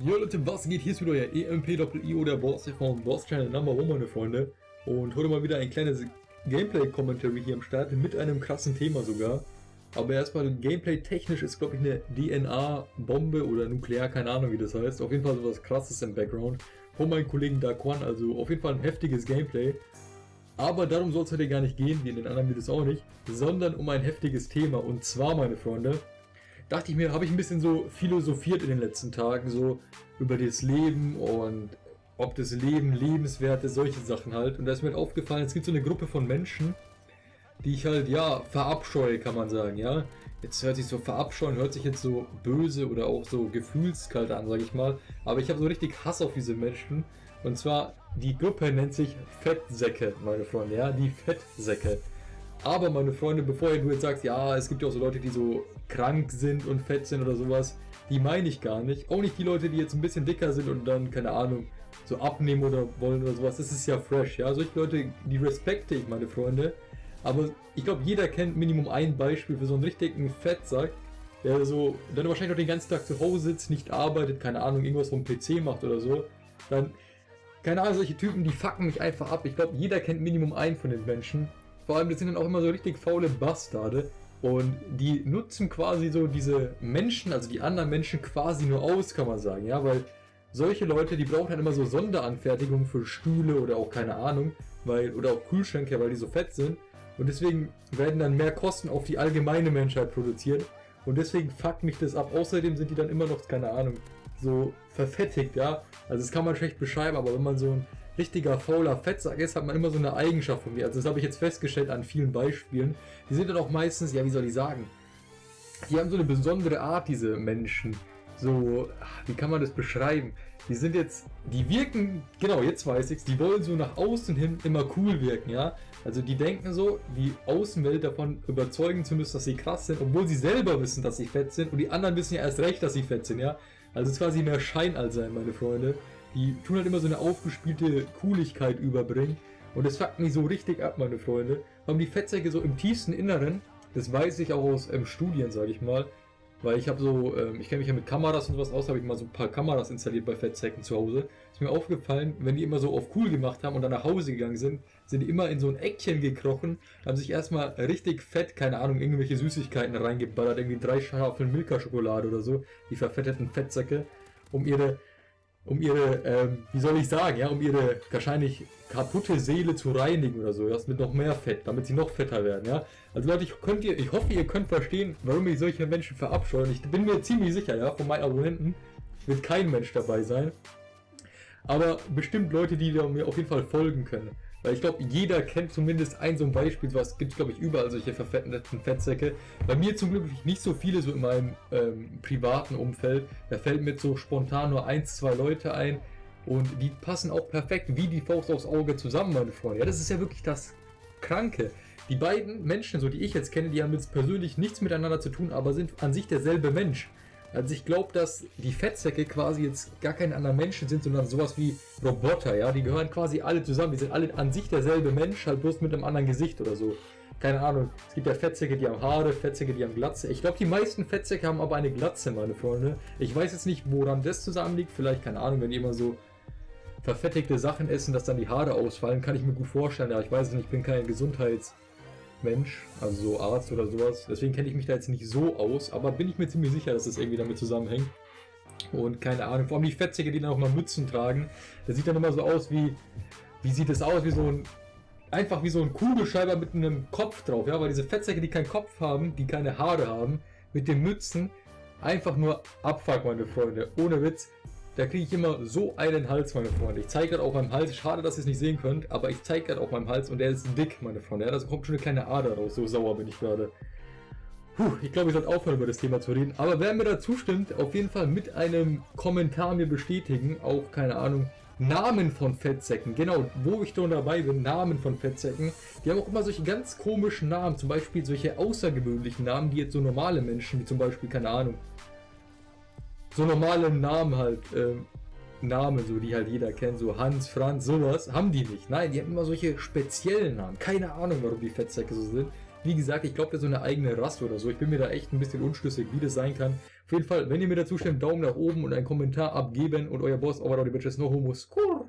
Jo Leute, was geht? Hier ist wieder euer EMP-IO, der Boss von Boss Channel Number One, meine Freunde. Und heute mal wieder ein kleines Gameplay-Commentary hier am Start, mit einem krassen Thema sogar. Aber erstmal Gameplay-technisch ist, glaube ich, eine DNA-Bombe oder nuklear, keine Ahnung wie das heißt. Auf jeden Fall sowas krasses im Background. Von meinem Kollegen Daquan, also auf jeden Fall ein heftiges Gameplay. Aber darum soll es heute gar nicht gehen, wie in den anderen Videos auch nicht, sondern um ein heftiges Thema. Und zwar, meine Freunde, dachte ich mir, habe ich ein bisschen so philosophiert in den letzten Tagen, so über das Leben und ob das Leben lebenswert ist, solche Sachen halt. Und da ist mir halt aufgefallen, es gibt so eine Gruppe von Menschen, die ich halt, ja, verabscheue, kann man sagen, ja. Jetzt hört sich so verabscheuen, hört sich jetzt so böse oder auch so gefühlskalt an, sage ich mal. Aber ich habe so richtig Hass auf diese Menschen. Und zwar, die Gruppe nennt sich Fettsäcke, meine Freunde, ja, die Fettsäcke. Aber meine Freunde, bevor du jetzt sagst, ja, es gibt ja auch so Leute, die so krank sind und fett sind oder sowas, die meine ich gar nicht. Auch nicht die Leute, die jetzt ein bisschen dicker sind und dann, keine Ahnung, so abnehmen oder wollen oder sowas. Das ist ja fresh, ja. Solche Leute, die respekte ich, meine Freunde. Aber ich glaube, jeder kennt Minimum ein Beispiel für so einen richtigen Fettsack, der so, dann wahrscheinlich noch den ganzen Tag zu Hause sitzt, nicht arbeitet, keine Ahnung, irgendwas vom PC macht oder so. Dann, keine Ahnung, solche Typen, die fucken mich einfach ab. Ich glaube, jeder kennt Minimum einen von den Menschen. Vor allem, das sind dann auch immer so richtig faule Bastarde. Und die nutzen quasi so diese Menschen, also die anderen Menschen quasi nur aus, kann man sagen. Ja, weil solche Leute, die brauchen dann immer so Sonderanfertigungen für Stühle oder auch keine Ahnung, weil, oder auch Kühlschränke, weil die so fett sind. Und deswegen werden dann mehr Kosten auf die allgemeine Menschheit produziert. Und deswegen fuckt mich das ab. Außerdem sind die dann immer noch, keine Ahnung, so verfettigt, ja. Also das kann man schlecht beschreiben, aber wenn man so ein richtiger fauler Fettsack ist, hat man immer so eine Eigenschaft von mir. Also das habe ich jetzt festgestellt an vielen Beispielen. Die sind dann auch meistens, ja wie soll ich sagen, die haben so eine besondere Art, diese Menschen. So, wie kann man das beschreiben? Die sind jetzt, die wirken, genau, jetzt weiß ich's, die wollen so nach außen hin immer cool wirken, ja? Also die denken so, die Außenwelt davon überzeugen zu müssen, dass sie krass sind, obwohl sie selber wissen, dass sie fett sind und die anderen wissen ja erst recht, dass sie fett sind, ja? Also es ist quasi mehr Schein als sein, meine Freunde. Die tun halt immer so eine aufgespielte Cooligkeit überbringen. Und das fuckt mich so richtig ab, meine Freunde. Haben die Fettsäcke so im tiefsten Inneren, das weiß ich auch aus ähm, Studien, sage ich mal, weil ich habe so, ähm, ich kenne mich ja mit Kameras und sowas aus, habe ich mal so ein paar Kameras installiert bei Fettsäcken zu Hause. Ist mir aufgefallen, wenn die immer so auf cool gemacht haben und dann nach Hause gegangen sind, sind die immer in so ein Eckchen gekrochen, haben sich erstmal richtig fett, keine Ahnung, irgendwelche Süßigkeiten reingeballert, irgendwie drei Schafeln Milka-Schokolade oder so, die verfetteten Fettsäcke, um ihre um ihre, ähm, wie soll ich sagen, ja, um ihre wahrscheinlich kaputte Seele zu reinigen oder so, das mit noch mehr Fett, damit sie noch fetter werden, ja. Also Leute, ich, könnt ihr, ich hoffe, ihr könnt verstehen, warum ich solche Menschen verabscheuen. Ich bin mir ziemlich sicher, ja, von meinen Abonnenten wird kein Mensch dabei sein. Aber bestimmt Leute, die mir auf jeden Fall folgen können. Weil ich glaube, jeder kennt zumindest ein so ein Beispiel, was gibt es glaube ich überall solche verfetteten Fettsäcke. Bei mir zum Glück nicht so viele so in meinem ähm, privaten Umfeld. Da fällt mir so spontan nur ein, zwei Leute ein und die passen auch perfekt wie die Faust aufs Auge zusammen, meine Freunde. Ja, das ist ja wirklich das Kranke. Die beiden Menschen, so die ich jetzt kenne, die haben jetzt persönlich nichts miteinander zu tun, aber sind an sich derselbe Mensch. Also ich glaube, dass die Fettsäcke quasi jetzt gar keine anderen Menschen sind, sondern sowas wie Roboter, ja. Die gehören quasi alle zusammen. Die sind alle an sich derselbe Mensch, halt bloß mit einem anderen Gesicht oder so. Keine Ahnung. Es gibt ja Fettsäcke, die haben Haare, Fettsäcke, die haben Glatze. Ich glaube, die meisten Fettsäcke haben aber eine Glatze, meine Freunde. Ich weiß jetzt nicht, woran das zusammenliegt. Vielleicht, keine Ahnung, wenn die immer so verfettigte Sachen essen, dass dann die Haare ausfallen, kann ich mir gut vorstellen. Ja, ich weiß es nicht, ich bin kein Gesundheits... Mensch, also so Arzt oder sowas. Deswegen kenne ich mich da jetzt nicht so aus, aber bin ich mir ziemlich sicher, dass das irgendwie damit zusammenhängt. Und keine Ahnung, vor allem die Fettsäcke, die dann auch mal Mützen tragen, das sieht dann immer so aus wie, wie sieht das aus, wie so ein, einfach wie so ein Kugelschreiber mit einem Kopf drauf, ja, weil diese Fettsäcke, die keinen Kopf haben, die keine Haare haben, mit den Mützen, einfach nur Abfuck, meine Freunde, ohne Witz, da kriege ich immer so einen Hals, meine Freunde. Ich zeige gerade auf meinem Hals, schade, dass ihr es nicht sehen könnt, aber ich zeige gerade auf meinem Hals und der ist dick, meine Freunde. Ja, da kommt schon eine kleine Ader raus, so sauer bin ich gerade. Puh, ich glaube, ich sollte aufhören, über das Thema zu reden. Aber wer mir da zustimmt, auf jeden Fall mit einem Kommentar mir bestätigen, auch, keine Ahnung, Namen von Fettsäcken. Genau, wo ich schon dabei bin, Namen von Fettsäcken. Die haben auch immer solche ganz komischen Namen, zum Beispiel solche außergewöhnlichen Namen, die jetzt so normale Menschen, wie zum Beispiel, keine Ahnung, so normale Namen halt, ähm, Namen, so die halt jeder kennt, so Hans, Franz, sowas, haben die nicht. Nein, die haben immer solche speziellen Namen. Keine Ahnung, warum die Fettsäcke so sind. Wie gesagt, ich glaube, der ist so eine eigene Rasse oder so. Ich bin mir da echt ein bisschen unschlüssig, wie das sein kann. Auf jeden Fall, wenn ihr mir dazu stimmt, Daumen nach oben und einen Kommentar abgeben und euer Boss, aber die Bitches, no homo, skur.